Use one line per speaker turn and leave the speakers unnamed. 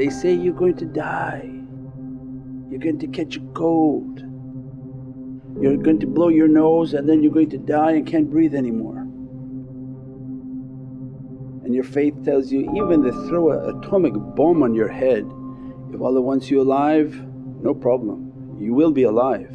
They say you're going to die, you're going to catch a cold, you're going to blow your nose and then you're going to die and can't breathe anymore. And your faith tells you even they throw an atomic bomb on your head, if Allah wants you alive no problem, you will be alive.